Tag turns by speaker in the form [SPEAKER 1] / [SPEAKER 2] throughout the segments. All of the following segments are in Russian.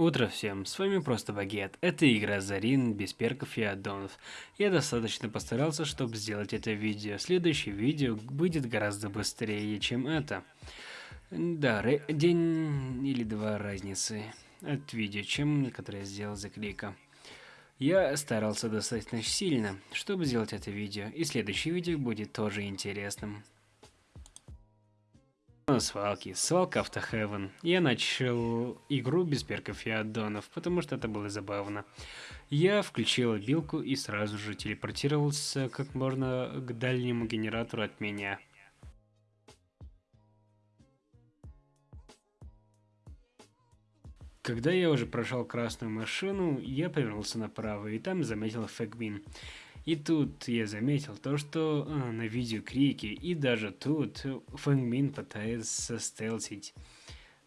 [SPEAKER 1] Утро всем, с вами Просто Багет. Это игра Зарин, без перков и аддонов. Я достаточно постарался, чтобы сделать это видео. Следующее видео будет гораздо быстрее, чем это. Да, день или два разницы от видео, чем которое я сделал за клика. Я старался достаточно сильно, чтобы сделать это видео, и следующее видео будет тоже интересным. На свалке, свалка Автохевен. Я начал игру без перков и аддонов, потому что это было забавно. Я включил билку и сразу же телепортировался как можно к дальнему генератору от меня. Когда я уже прошел красную машину, я повернулся направо и там заметил Фэгбин. И тут я заметил то, что а, на видео крики, и даже тут Фэнгмин пытается стелсить.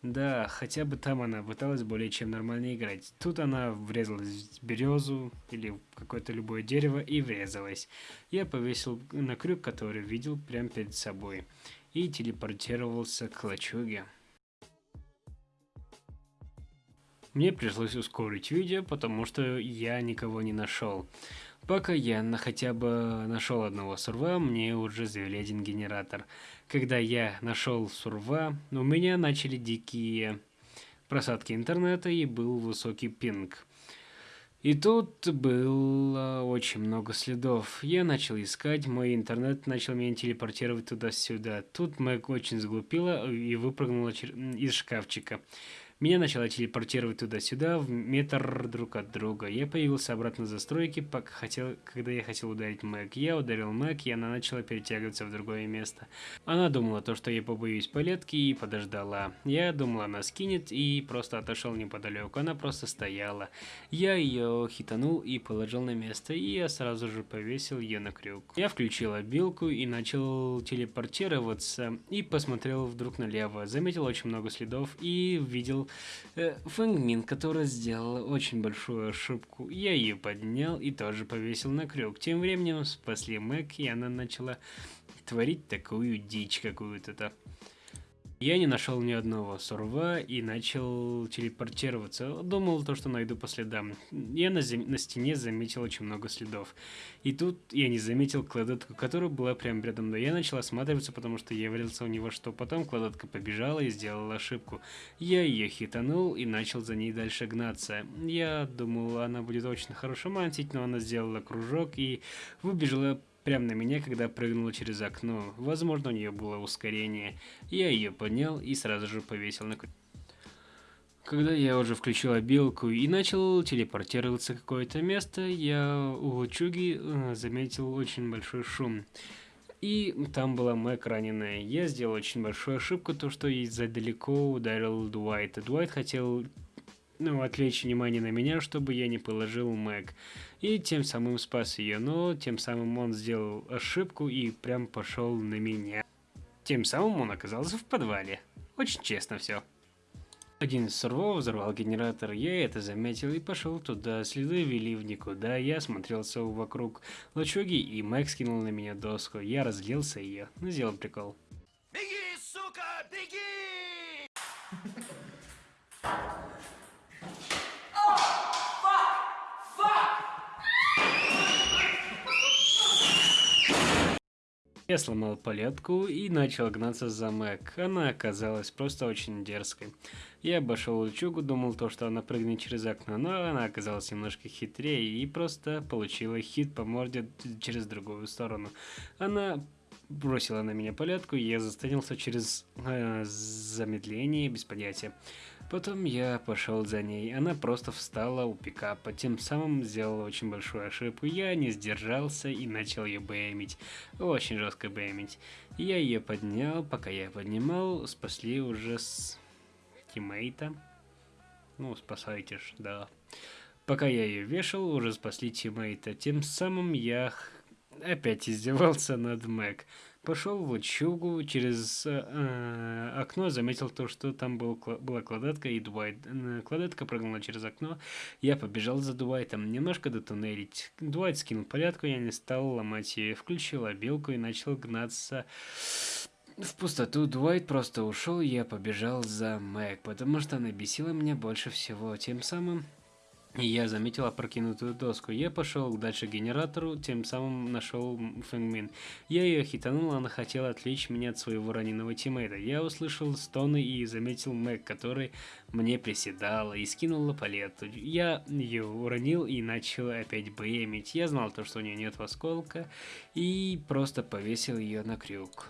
[SPEAKER 1] Да, хотя бы там она пыталась более чем нормально играть. Тут она врезалась в березу или в какое-то любое дерево и врезалась. Я повесил на крюк, который видел прямо перед собой, и телепортировался к лачуге. Мне пришлось ускорить видео, потому что я никого не нашел. Пока я на хотя бы нашел одного сурва, мне уже завели один генератор. Когда я нашел сурва, у меня начали дикие просадки интернета и был высокий пинг. И тут было очень много следов. Я начал искать, мой интернет начал меня телепортировать туда-сюда. Тут Мэг очень сглупила и выпрыгнула из шкафчика. Меня начало телепортировать туда-сюда, в метр друг от друга. Я появился обратно в застройке, пока хотел, когда я хотел ударить Мэг. Я ударил Мэг, и она начала перетягиваться в другое место. Она думала то, что я побоюсь палетки, и подождала. Я думал, она скинет, и просто отошел неподалеку. Она просто стояла. Я ее хитанул и положил на место, и я сразу же повесил ее на крюк. Я включил обилку и начал телепортироваться, и посмотрел вдруг налево. Заметил очень много следов и видел э, Фэнгмин, которая сделала очень большую ошибку. Я ее поднял и тоже повесил на крюк. Тем временем спасли Мэг, и она начала творить такую дичь какую-то. Я не нашел ни одного сурва и начал телепортироваться. Думал то, что найду по следам. Я на, на стене заметил очень много следов. И тут я не заметил кладетку, которая была прямо рядом. Но я начал осматриваться, потому что я верился в него, что потом кладетка побежала и сделала ошибку. Я ее хитанул и начал за ней дальше гнаться. Я думал, она будет очень хорошо мантить, но она сделала кружок и выбежала прямо на меня, когда прыгнула через окно. Возможно, у нее было ускорение. Я ее поднял и сразу же повесил на когда я уже включил обилку и начал телепортироваться в какое-то место, я у лачуги э, заметил очень большой шум. И там была Мэг раненая. Я сделал очень большую ошибку, то что из-за далеко ударил Дуайта. Дуайт хотел ну, отвлечь внимание на меня, чтобы я не положил Мэг. И тем самым спас ее, но тем самым он сделал ошибку и прям пошел на меня. Тем самым он оказался в подвале. Очень честно все. Один из сурвов взорвал генератор, я это заметил и пошел туда. Следы вели в никуда, я смотрелся вокруг лачуги и Мэг скинул на меня доску. Я разлился ее, ну сделал прикол. Беги, сука, беги! Я сломал палетку и начал гнаться за Мэг. Она оказалась просто очень дерзкой. Я обошел лучугу, думал то, что она прыгнет через окно, но она оказалась немножко хитрее и просто получила хит по морде через другую сторону. Она бросила на меня палетку, и я застанился через э, замедление без понятия. Потом я пошел за ней, она просто встала у пикапа, тем самым сделала очень большую ошибку. Я не сдержался и начал ее бэмить, очень жестко бэмить. Я ее поднял, пока я поднимал, спасли уже с тиммейта. Ну, спасайте ж, да. Пока я ее вешал, уже спасли тиммейта. Тем самым я опять издевался над Мэг. Пошел в лачугу, через э, окно заметил то, что там был, была Клодетка и Дуайт. Э, Клодетка прыгнула через окно, я побежал за Дуайтом, немножко дотуннелить. Дуайт скинул порядку, я не стал ломать ее, включил обилку и начал гнаться В пустоту Дуайт просто ушел, я побежал за Мэг, потому что она бесила меня больше всего. Тем самым я заметил опрокинутую доску. Я пошел дальше к генератору, тем самым нашел Фэнгмин. Я ее хитанул, она хотела отвлечь меня от своего раненого тиммейта. Я услышал стоны и заметил Мэг, который мне приседала и скинула палету. Я ее уронил и начал опять бэмить. Я знал то, что у нее нет осколка, и просто повесил ее на крюк.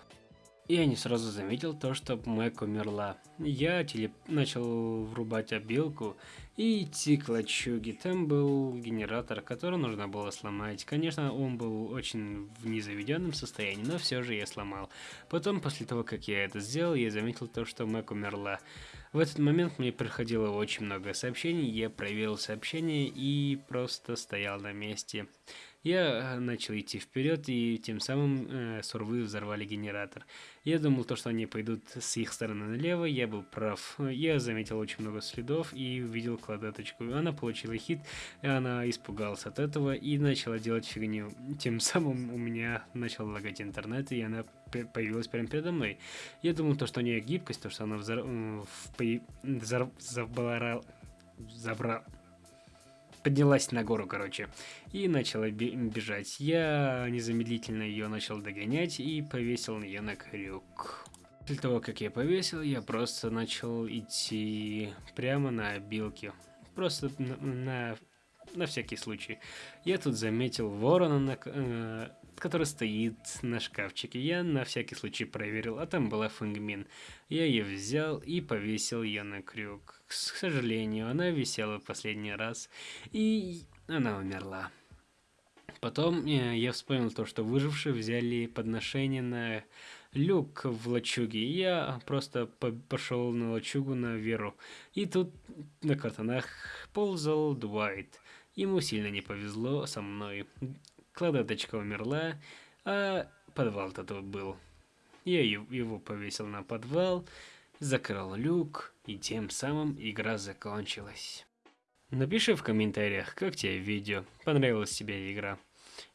[SPEAKER 1] Я не сразу заметил то, что Мэг умерла. Я телеп... начал врубать обилку и идти к лачуге. Там был генератор, который нужно было сломать. Конечно, он был очень в незаведенном состоянии, но все же я сломал. Потом, после того, как я это сделал, я заметил то, что Мэг умерла. В этот момент мне приходило очень много сообщений, я проверил сообщения и просто стоял на месте. Я э, начал идти вперед, и тем самым э, сурвы взорвали генератор. Я думал, то, что они пойдут с их стороны налево, я был прав. Я заметил очень много следов и увидел кладеточку. Она получила хит, и она испугалась от этого и начала делать фигню. Тем самым у меня начал лагать интернет, и она появилась прямо передо мной. Я думал, то, что у нее гибкость, то, что она взор... взор... забрала... поднялась на гору, короче, и начала бежать. Я незамедлительно ее начал догонять и повесил ее на крюк. После того, как я повесил, я просто начал идти прямо на обилке. Просто на, на, на всякий случай. Я тут заметил ворона, на, э, который стоит на шкафчике. Я на всякий случай проверил, а там была фунгмин. Я ее взял и повесил ее на крюк. К сожалению, она висела в последний раз, и она умерла. Потом э, я вспомнил то, что выжившие взяли подношение на люк в лачуге. Я просто по пошел на лачугу на веру. И тут на картонах ползал Дуайт. Ему сильно не повезло со мной. Кладеточка умерла, а подвал-то тут был. Я его повесил на подвал, закрыл люк, и тем самым игра закончилась. Напиши в комментариях, как тебе видео, понравилась тебе игра.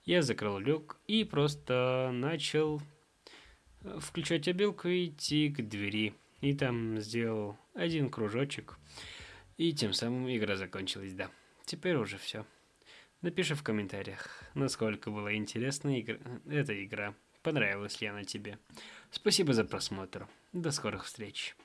[SPEAKER 1] Я закрыл люк и просто начал э, включать обилку и идти к двери. И там сделал один кружочек. И тем самым игра закончилась, да. Теперь уже все. Напиши в комментариях, насколько была интересна игра, эта игра, понравилась ли она тебе. Спасибо за просмотр. До скорых встреч.